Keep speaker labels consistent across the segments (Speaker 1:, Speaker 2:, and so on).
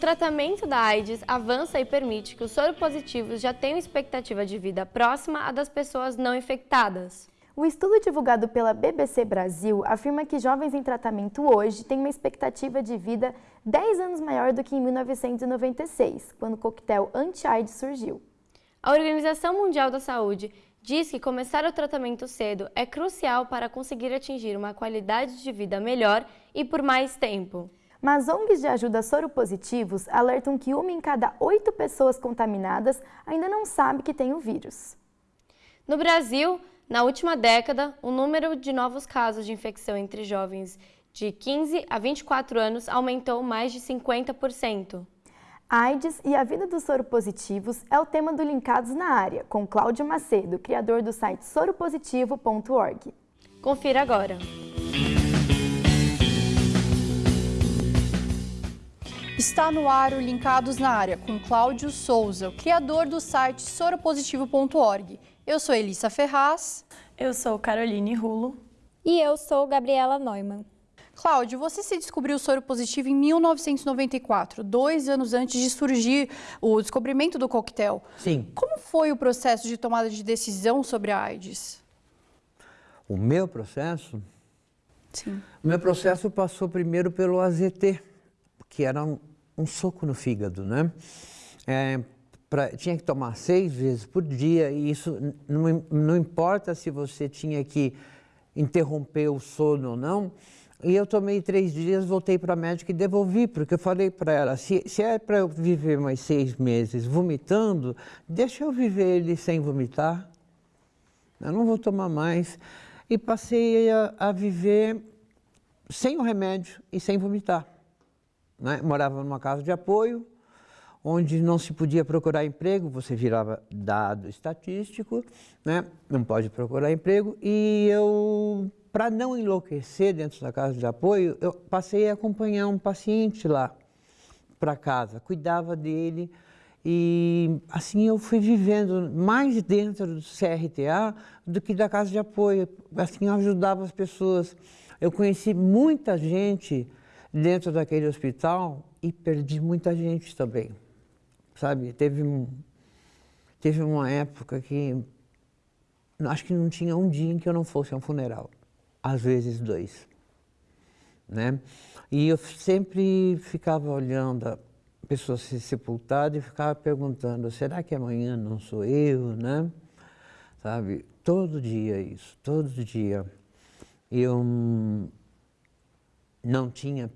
Speaker 1: tratamento da AIDS avança e permite que os soropositivos já tenham expectativa de vida próxima à das pessoas não infectadas.
Speaker 2: O estudo divulgado pela BBC Brasil afirma que jovens em tratamento hoje têm uma expectativa de vida 10 anos maior do que em 1996, quando o coquetel anti-AIDS surgiu.
Speaker 1: A Organização Mundial da Saúde diz que começar o tratamento cedo é crucial para conseguir atingir uma qualidade de vida melhor e por mais tempo.
Speaker 2: Mas ONGs de ajuda soropositivos alertam que uma em cada oito pessoas contaminadas ainda não sabe que tem o vírus.
Speaker 1: No Brasil, na última década, o número de novos casos de infecção entre jovens de 15 a 24 anos aumentou mais de 50%.
Speaker 2: AIDS e a vida dos soropositivos é o tema do Linkados na Área, com Cláudio Macedo, criador do site soropositivo.org.
Speaker 1: Confira agora.
Speaker 3: Está no ar o Linkados na Área, com Cláudio Souza, o criador do site soropositivo.org. Eu sou Elissa Ferraz.
Speaker 4: Eu sou Caroline Rulo.
Speaker 5: E eu sou Gabriela Neumann.
Speaker 3: Cláudio, você se descobriu soro positivo em 1994, dois anos antes de surgir o descobrimento do coquetel.
Speaker 6: Sim.
Speaker 3: Como foi o processo de tomada de decisão sobre a AIDS?
Speaker 6: O meu processo?
Speaker 3: Sim.
Speaker 6: O meu processo passou primeiro pelo AZT, que era um, um soco no fígado, né? É, pra, tinha que tomar seis vezes por dia e isso não, não importa se você tinha que interromper o sono ou não. E eu tomei três dias, voltei para a médica e devolvi, porque eu falei para ela, se, se é para eu viver mais seis meses vomitando, deixa eu viver ele sem vomitar. Eu não vou tomar mais. E passei a, a viver sem o remédio e sem vomitar. Né? Morava numa casa de apoio, onde não se podia procurar emprego, você virava dado estatístico, né? não pode procurar emprego, e eu, para não enlouquecer dentro da casa de apoio, eu passei a acompanhar um paciente lá para casa, cuidava dele, e assim eu fui vivendo mais dentro do CRTA do que da casa de apoio, assim eu ajudava as pessoas. Eu conheci muita gente dentro daquele hospital e perdi muita gente também sabe? Teve, um, teve uma época que acho que não tinha um dia em que eu não fosse a um funeral, às vezes dois, né? E eu sempre ficava olhando a pessoa ser sepultada e ficava perguntando, será que amanhã não sou eu, né? Sabe? Todo dia isso, todo dia. Eu não tinha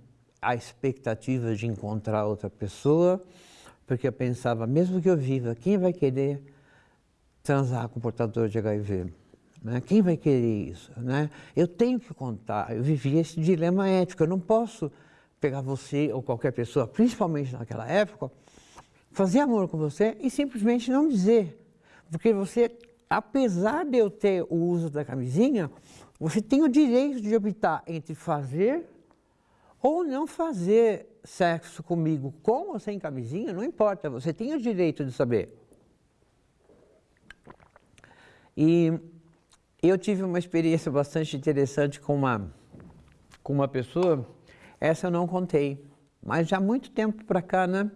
Speaker 6: a expectativa de encontrar outra pessoa, porque eu pensava, mesmo que eu viva, quem vai querer transar com portador de HIV? Né? Quem vai querer isso? Né? Eu tenho que contar, eu vivi esse dilema ético, eu não posso pegar você ou qualquer pessoa, principalmente naquela época, fazer amor com você e simplesmente não dizer. Porque você, apesar de eu ter o uso da camisinha, você tem o direito de optar entre fazer ou não fazer sexo comigo com ou sem camisinha, não importa, você tem o direito de saber. E eu tive uma experiência bastante interessante com uma, com uma pessoa, essa eu não contei, mas já há muito tempo para cá, né?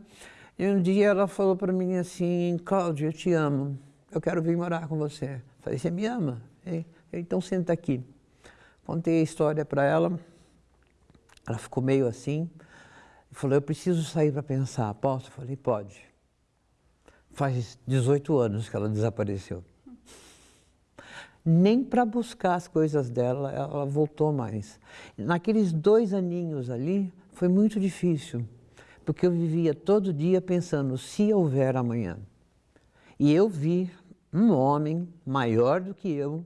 Speaker 6: E um dia ela falou para mim assim, Cláudia, eu te amo, eu quero vir morar com você. Falei, você me ama? Então senta aqui. Contei a história para ela, ela ficou meio assim e falou, eu preciso sair para pensar, posso? Eu falei, pode. Faz 18 anos que ela desapareceu. Nem para buscar as coisas dela, ela voltou mais. Naqueles dois aninhos ali, foi muito difícil, porque eu vivia todo dia pensando, se houver amanhã. E eu vi um homem maior do que eu,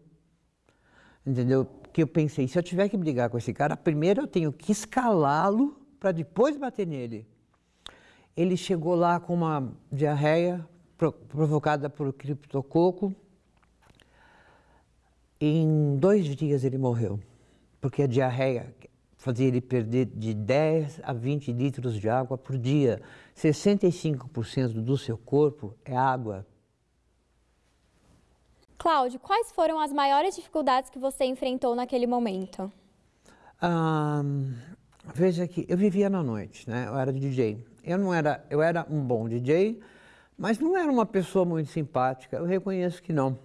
Speaker 6: entendeu? Que eu pensei, se eu tiver que brigar com esse cara, primeiro eu tenho que escalá-lo para depois bater nele. Ele chegou lá com uma diarreia provocada por criptococo. Em dois dias ele morreu, porque a diarreia fazia ele perder de 10 a 20 litros de água por dia. 65% do seu corpo é água.
Speaker 5: Cláudio, quais foram as maiores dificuldades que você enfrentou naquele momento?
Speaker 6: Ah, veja que eu vivia na noite, né? Eu era DJ. Eu não era, eu era um bom DJ, mas não era uma pessoa muito simpática, eu reconheço que não.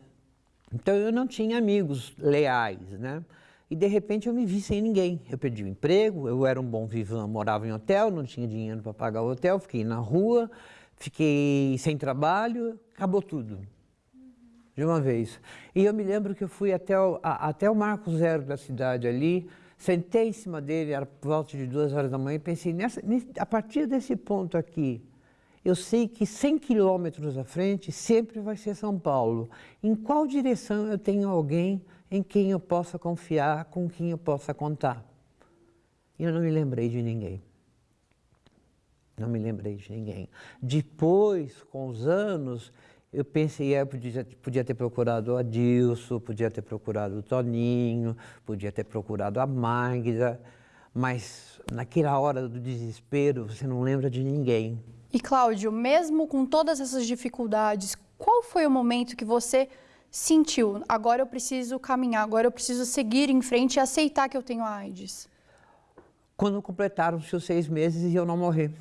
Speaker 6: Então eu não tinha amigos leais, né? E de repente eu me vi sem ninguém. Eu perdi o emprego, eu era um bom vivão, morava em hotel, não tinha dinheiro para pagar o hotel, fiquei na rua, fiquei sem trabalho, acabou tudo. De uma vez. E eu me lembro que eu fui até o, a, até o Marco Zero da cidade ali, sentei em cima dele, era por volta de duas horas da manhã, e pensei, nessa, a partir desse ponto aqui, eu sei que 100 quilômetros à frente sempre vai ser São Paulo. Em qual direção eu tenho alguém em quem eu possa confiar, com quem eu possa contar? E eu não me lembrei de ninguém. Não me lembrei de ninguém. Depois, com os anos, eu pensei, eu podia, podia ter procurado o Adilson, podia ter procurado o Toninho, podia ter procurado a Magda, mas naquela hora do desespero, você não lembra de ninguém.
Speaker 3: E Cláudio, mesmo com todas essas dificuldades, qual foi o momento que você sentiu, agora eu preciso caminhar, agora eu preciso seguir em frente e aceitar que eu tenho AIDS?
Speaker 6: Quando completaram-se os seis meses e eu não morri.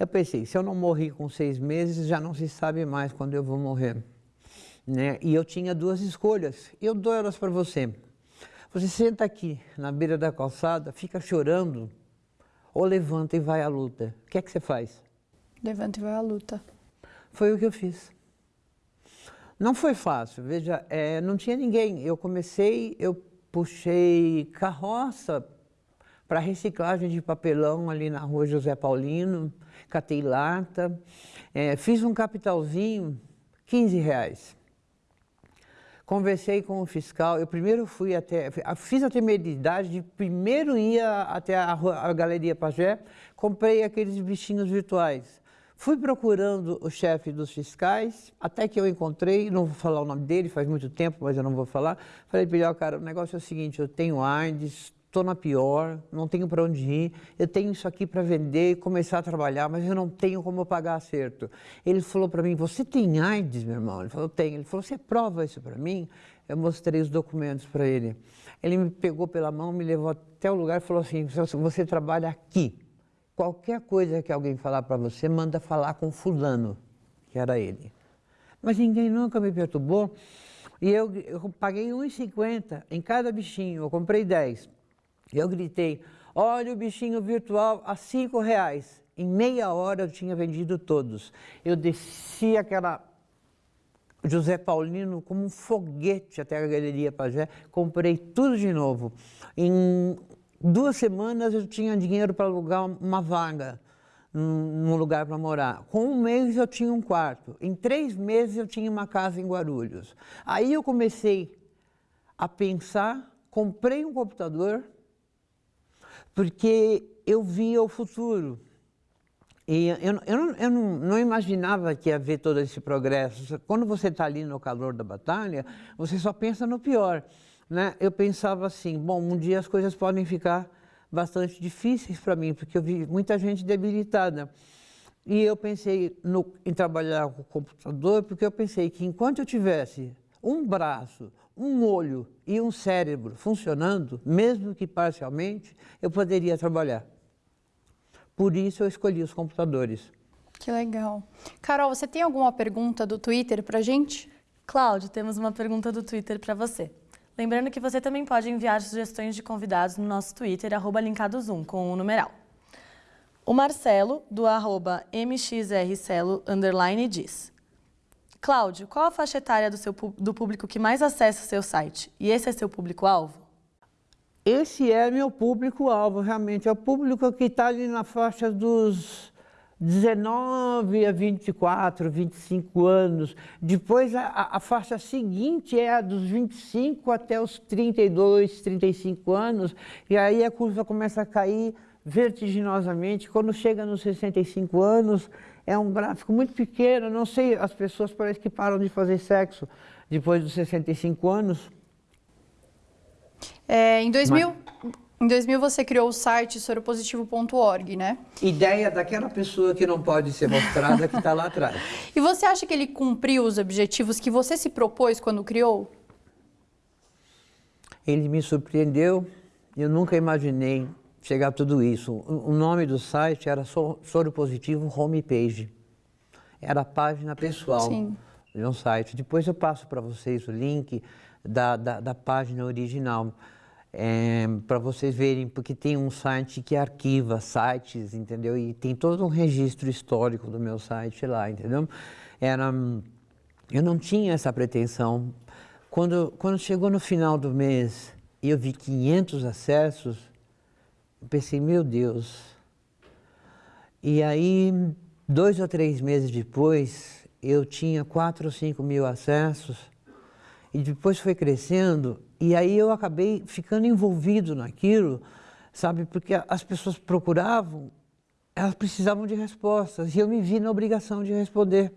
Speaker 6: Eu pensei, se eu não morri com seis meses, já não se sabe mais quando eu vou morrer. Né? E eu tinha duas escolhas, eu dou elas para você. Você senta aqui na beira da calçada, fica chorando, ou levanta e vai à luta. O que é que você faz?
Speaker 3: Levanta e vai à luta.
Speaker 6: Foi o que eu fiz. Não foi fácil, veja, é, não tinha ninguém. Eu comecei, eu puxei carroça para reciclagem de papelão ali na rua José Paulino, catei lata, é, fiz um capitalzinho, 15 reais. Conversei com o fiscal, eu primeiro fui até, fiz a temeridade de primeiro ir até a, a Galeria Pajé, comprei aqueles bichinhos virtuais. Fui procurando o chefe dos fiscais, até que eu encontrei, não vou falar o nome dele, faz muito tempo, mas eu não vou falar. Falei para ele, cara, o negócio é o seguinte, eu tenho AIDS, estou na pior, não tenho para onde ir, eu tenho isso aqui para vender e começar a trabalhar, mas eu não tenho como pagar acerto. Ele falou para mim, você tem AIDS, meu irmão? Ele falou, tenho. Ele falou, você prova isso para mim? Eu mostrei os documentos para ele. Ele me pegou pela mão, me levou até o lugar e falou assim, você trabalha aqui. Qualquer coisa que alguém falar para você, manda falar com fulano, que era ele. Mas ninguém nunca me perturbou. E eu, eu paguei 1,50 em cada bichinho, eu comprei 10. Eu gritei, olha o bichinho virtual a cinco reais. Em meia hora eu tinha vendido todos. Eu desci aquela José Paulino como um foguete até a Galeria Pajé, comprei tudo de novo. Em duas semanas eu tinha dinheiro para alugar uma vaga num lugar para morar. Com um mês eu tinha um quarto. Em três meses eu tinha uma casa em Guarulhos. Aí eu comecei a pensar, comprei um computador, porque eu via o futuro. E eu, eu, não, eu não, não, imaginava que ia haver todo esse progresso. Quando você está ali no calor da batalha, você só pensa no pior. Né? Eu pensava assim, bom, um dia as coisas podem ficar bastante difíceis para mim, porque eu vi muita gente debilitada. E eu pensei no, em trabalhar com o computador, porque eu pensei que enquanto eu tivesse um braço, um olho e um cérebro funcionando, mesmo que parcialmente, eu poderia trabalhar. Por isso eu escolhi os computadores.
Speaker 3: Que legal. Carol, você tem alguma pergunta do Twitter para gente?
Speaker 4: Cláudio, temos uma pergunta do Twitter para você. Lembrando que você também pode enviar sugestões de convidados no nosso Twitter, arroba linkadozum, com o numeral. O Marcelo, do arroba mxrcelo, underline, diz Cláudio, qual a faixa etária do, seu, do público que mais acessa o seu site? E esse é seu público-alvo?
Speaker 6: Esse é meu público-alvo, realmente. É o público que está ali na faixa dos 19 a 24, 25 anos. Depois, a, a, faixa seguinte é a dos 25 até os 32, 35 anos. E aí a curva começa a cair vertiginosamente. Quando chega nos 65 anos, é um gráfico muito pequeno, não sei, as pessoas parece que param de fazer sexo depois dos 65 anos.
Speaker 3: É, em, 2000, Mas... em 2000 você criou o site soropositivo.org, né?
Speaker 6: Ideia daquela pessoa que não pode ser mostrada que está lá atrás.
Speaker 3: E você acha que ele cumpriu os objetivos que você se propôs quando criou?
Speaker 6: Ele me surpreendeu. Eu nunca imaginei chegar a tudo isso. O nome do site era Soro Positivo Homepage. Era a página pessoal
Speaker 3: Sim.
Speaker 6: de um site. Depois eu passo para vocês o link da, da, da página original. É, para vocês verem, porque tem um site que arquiva sites, entendeu? E tem todo um registro histórico do meu site lá, entendeu? Era, eu não tinha essa pretensão. Quando, quando chegou no final do mês e eu vi 500 acessos, eu pensei, meu Deus. E aí, dois ou três meses depois, eu tinha 4 ou 5 mil acessos e depois foi crescendo e aí eu acabei ficando envolvido naquilo, sabe? Porque as pessoas procuravam, elas precisavam de respostas e eu me vi na obrigação de responder,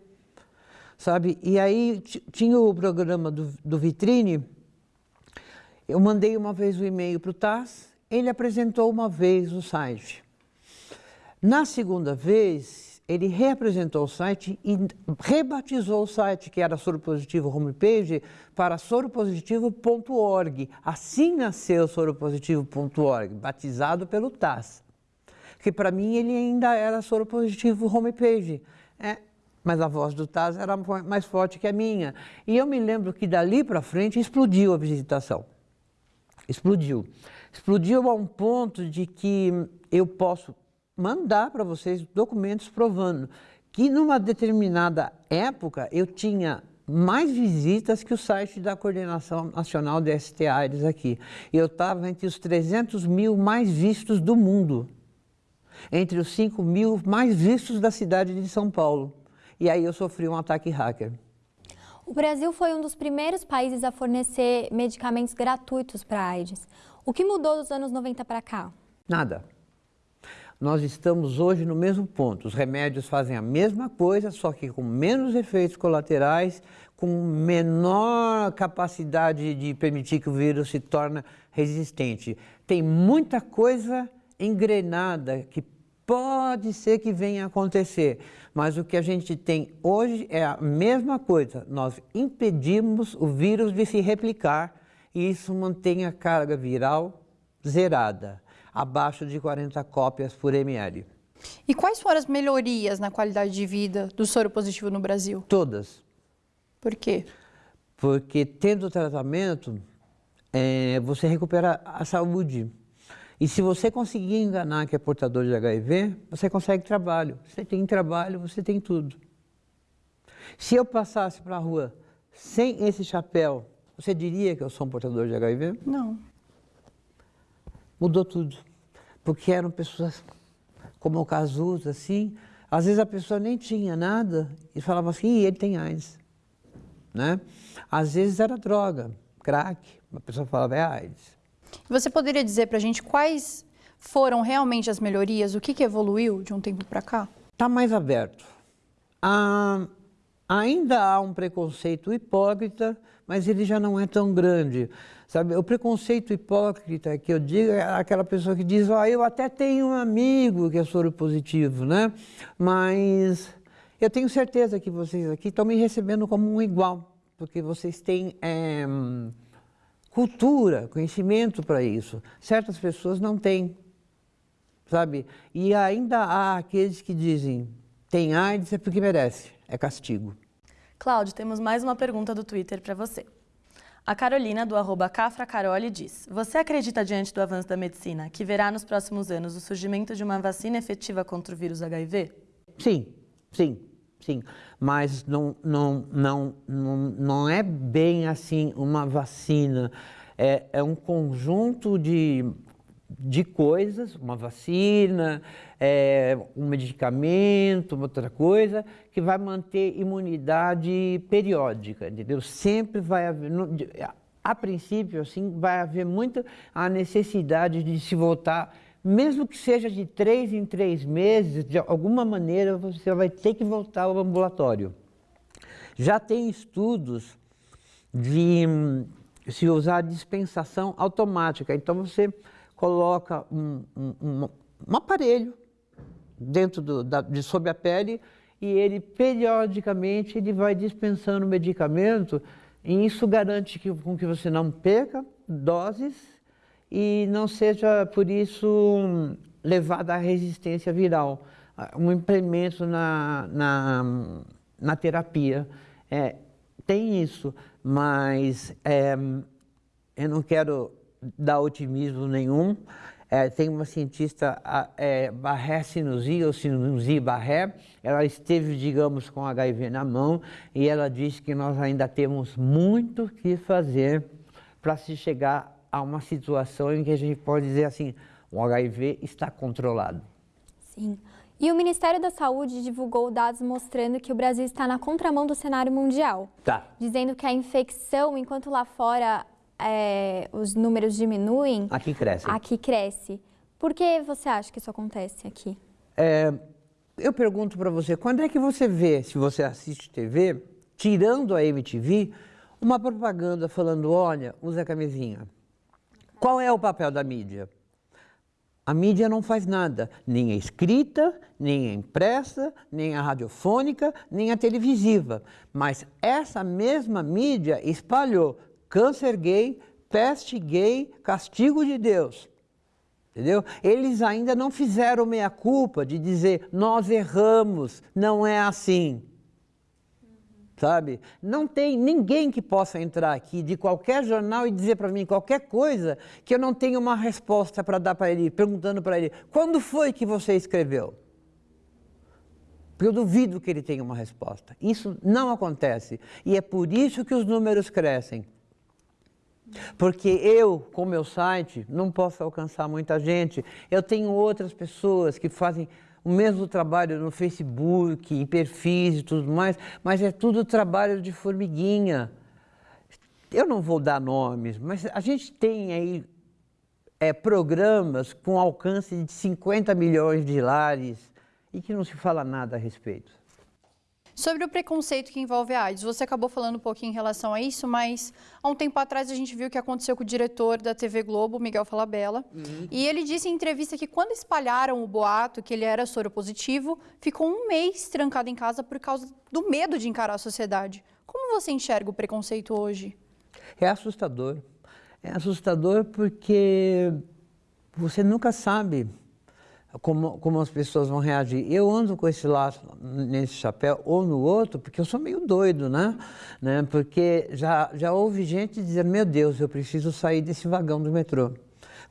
Speaker 6: sabe? E aí tinha o programa do, do Vitrine, eu mandei uma vez o e-mail para o TAS, ele apresentou uma vez o site. Na segunda vez, ele reapresentou o site e rebatizou o site, que era Soropositivo Homepage, para soropositivo.org. Assim nasceu soropositivo.org, batizado pelo TAS. Que para mim ele ainda era Soropositivo Homepage. É, mas a voz do TAS era mais forte que a minha. E eu me lembro que dali para frente explodiu a visitação. Explodiu. Explodiu a um ponto de que eu posso mandar para vocês documentos provando que numa determinada época eu tinha mais visitas que o site da Coordenação Nacional de STAs aqui. Eu estava entre os 300 mil mais vistos do mundo, entre os 5 mil mais vistos da cidade de São Paulo. E aí eu sofri um ataque hacker.
Speaker 5: O Brasil foi um dos primeiros países a fornecer medicamentos gratuitos para a AIDS. O que mudou dos anos 90 para cá?
Speaker 6: Nada nós estamos hoje no mesmo ponto. Os remédios fazem a mesma coisa, só que com menos efeitos colaterais, com menor capacidade de permitir que o vírus se torne resistente. Tem muita coisa engrenada que pode ser que venha a acontecer, mas o que a gente tem hoje é a mesma coisa. Nós impedimos o vírus de se replicar e isso mantém a carga viral zerada abaixo de 40 cópias por ml.
Speaker 3: E quais foram as melhorias na qualidade de vida do soro positivo no Brasil?
Speaker 6: Todas.
Speaker 3: Por quê?
Speaker 6: Porque tendo tratamento, é, você recupera a saúde. E se você conseguir enganar que é portador de HIV, você consegue trabalho. Você tem trabalho, você tem tudo. Se eu passasse para a rua sem esse chapéu, você diria que eu sou um portador de HIV?
Speaker 3: Não
Speaker 6: mudou tudo. Porque eram pessoas como o Cazuza, assim, às vezes a pessoa nem tinha nada e falava assim, ele tem AIDS. Né? Às vezes era droga, crack, a pessoa falava, é AIDS.
Speaker 3: Você poderia dizer para a gente quais foram realmente as melhorias, o que, que evoluiu de um tempo para cá?
Speaker 6: Está mais aberto. Ah, ainda há um preconceito hipócrita, mas ele já não é tão grande. Sabe, o preconceito hipócrita que eu digo é aquela pessoa que diz, oh, eu até tenho um amigo que é soro positivo, né? Mas eu tenho certeza que vocês aqui estão me recebendo como um igual, porque vocês têm é, cultura, conhecimento para isso. Certas pessoas não têm, sabe? E ainda há aqueles que dizem, tem AIDS é porque merece, é castigo.
Speaker 4: Cláudio, temos mais uma pergunta do Twitter para você. A Carolina, do arroba Cafracaroli, diz: Você acredita, diante do avanço da medicina, que verá nos próximos anos o surgimento de uma vacina efetiva contra o vírus HIV?
Speaker 6: Sim, sim, sim. Mas não, não, não, não, não é bem assim uma vacina. É, é um conjunto de de coisas, uma vacina, é, um medicamento, outra coisa, que vai manter imunidade periódica, entendeu? Sempre vai haver, a princípio, assim, vai haver muita a necessidade de se voltar, mesmo que seja de três em três meses, de alguma maneira você vai ter que voltar ao ambulatório. Já tem estudos de se usar dispensação automática, então você coloca um, um, um, um aparelho dentro do, da, de sob a pele e ele periodicamente ele vai dispensando medicamento e isso garante que, com que você não perca doses e não seja, por isso, levada à resistência viral, um implemento na, na, na terapia. É, tem isso, mas é, eu não quero dar otimismo nenhum. É, tem uma cientista, é, Barré Sinusi, ou Sinusi Barré, ela esteve, digamos, com HIV na mão e ela disse que nós ainda temos muito que fazer para se chegar a uma situação em que a gente pode dizer assim, o HIV está controlado.
Speaker 5: Sim. E o Ministério da Saúde divulgou dados mostrando que o Brasil está na contramão do cenário mundial.
Speaker 6: Tá.
Speaker 5: Dizendo que a infecção, enquanto lá fora é, os números diminuem...
Speaker 6: Aqui cresce.
Speaker 5: Aqui cresce. Por que você acha que isso acontece aqui?
Speaker 6: É, eu pergunto para você, quando é que você vê, se você assiste TV, tirando a MTV, uma propaganda falando, olha, usa camisinha. Qual é o papel da mídia? A mídia não faz nada, nem a escrita, nem a impressa, nem a radiofônica, nem a televisiva. Mas essa mesma mídia espalhou câncer gay, peste gay, castigo de Deus. Entendeu? Eles ainda não fizeram meia-culpa de dizer nós erramos, não é assim sabe? Não tem ninguém que possa entrar aqui de qualquer jornal e dizer para mim qualquer coisa que eu não tenha uma resposta para dar para ele, perguntando para ele, quando foi que você escreveu? Porque eu duvido que ele tenha uma resposta. Isso não acontece. E é por isso que os números crescem. Porque eu, com meu site, não posso alcançar muita gente. Eu tenho outras pessoas que fazem o mesmo trabalho no Facebook, em perfis e tudo mais, mas é tudo trabalho de formiguinha. Eu não vou dar nomes, mas a gente tem aí é, programas com alcance de 50 milhões de lares e que não se fala nada a respeito.
Speaker 3: Sobre o preconceito que envolve a AIDS, você acabou falando um pouquinho em relação a isso, mas há um tempo atrás a gente viu o que aconteceu com o diretor da TV Globo, Miguel Falabella, uhum. e ele disse em entrevista que quando espalharam o boato que ele era soro positivo, ficou um mês trancado em casa por causa do medo de encarar a sociedade. Como você enxerga o preconceito hoje?
Speaker 6: É assustador. É assustador porque você nunca sabe como, como as pessoas vão reagir. Eu ando com esse laço nesse chapéu ou no outro, porque eu sou meio doido, né? né? Porque já, já houve gente dizendo, meu Deus, eu preciso sair desse vagão do metrô.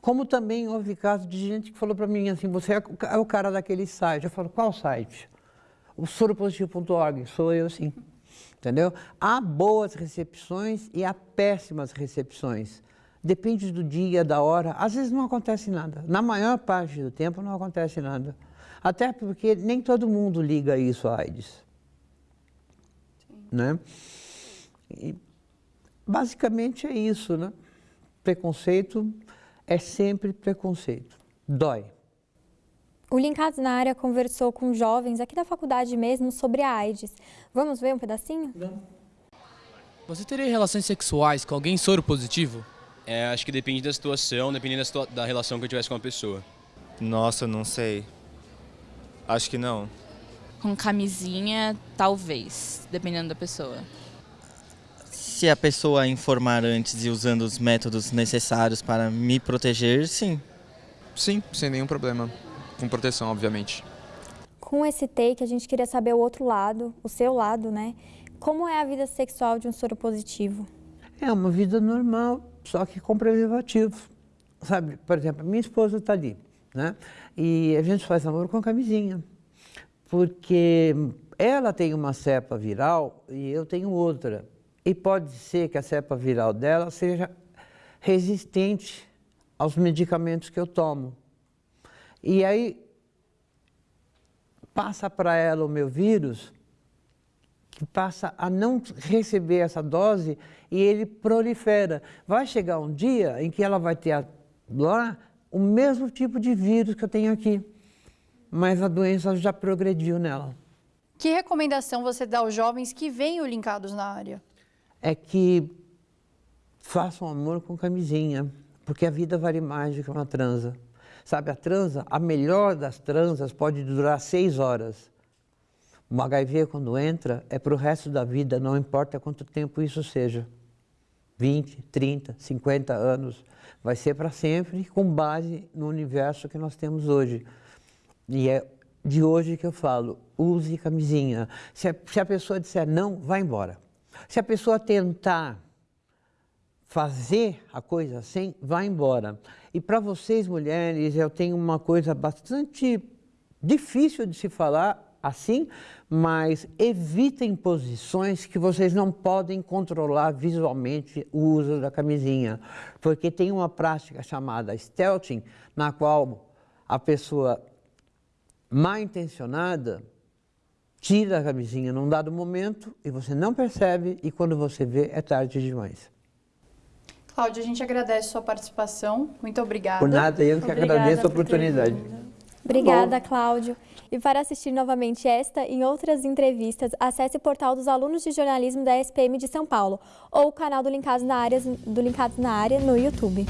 Speaker 6: Como também houve casos de gente que falou para mim assim, você é o cara daquele site. Eu falo, qual site? O soropositivo.org, sou eu sim. Entendeu? Há boas recepções e há péssimas recepções. Depende do dia, da hora. Às vezes não acontece nada. Na maior parte do tempo não acontece nada. Até porque nem todo mundo liga isso à AIDS. Sim. Né? E basicamente é isso, né? Preconceito é sempre preconceito. Dói.
Speaker 5: O Linkados na área conversou com jovens aqui da faculdade mesmo sobre a AIDS. Vamos ver um pedacinho? Vamos.
Speaker 7: Você teria relações sexuais com alguém soro positivo?
Speaker 8: É, acho que depende da situação, depende da, da relação que eu tivesse com a pessoa.
Speaker 9: Nossa, não sei. Acho que não.
Speaker 10: Com camisinha, talvez, dependendo da pessoa.
Speaker 11: Se a pessoa informar antes e usando os métodos necessários para me proteger, sim.
Speaker 9: Sim, sem nenhum problema. Com proteção, obviamente.
Speaker 5: Com esse take, a gente queria saber o outro lado, o seu lado, né? Como é a vida sexual de um soro positivo?
Speaker 6: É uma vida normal, só que com preservativo. Sabe, por exemplo, minha esposa está ali, né? E a gente faz amor com camisinha, porque ela tem uma cepa viral e eu tenho outra. E pode ser que a cepa viral dela seja resistente aos medicamentos que eu tomo. E aí passa para ela o meu vírus passa a não receber essa dose e ele prolifera. Vai chegar um dia em que ela vai ter lá o mesmo tipo de vírus que eu tenho aqui, mas a doença já progrediu nela.
Speaker 3: Que recomendação você dá aos jovens que venham linkados na área?
Speaker 6: É que façam amor com camisinha, porque a vida vale mais do que uma transa. Sabe, a transa, a melhor das transas pode durar seis horas. O HIV, quando entra, é para o resto da vida, não importa quanto tempo isso seja. 20, 30, 50 anos. Vai ser para sempre com base no universo que nós temos hoje. E é de hoje que eu falo, use camisinha. Se a, se a pessoa disser não, vá embora. Se a pessoa tentar fazer a coisa assim, vá embora. E para vocês, mulheres, eu tenho uma coisa bastante difícil de se falar assim, mas evitem posições que vocês não podem controlar visualmente o uso da camisinha, porque tem uma prática chamada stealthing, na qual a pessoa mal intencionada tira a camisinha num dado momento e você não percebe e quando você vê é tarde demais.
Speaker 3: Cláudia, a gente agradece sua participação. Muito obrigada.
Speaker 6: Por nada, eu que
Speaker 5: Obrigada
Speaker 6: agradeço a oportunidade.
Speaker 5: Obrigada, Cláudio. E para assistir novamente esta e outras entrevistas, acesse o portal dos alunos de jornalismo da SPM de São Paulo ou o canal do Linkados na Área, do Linkados na Área no YouTube.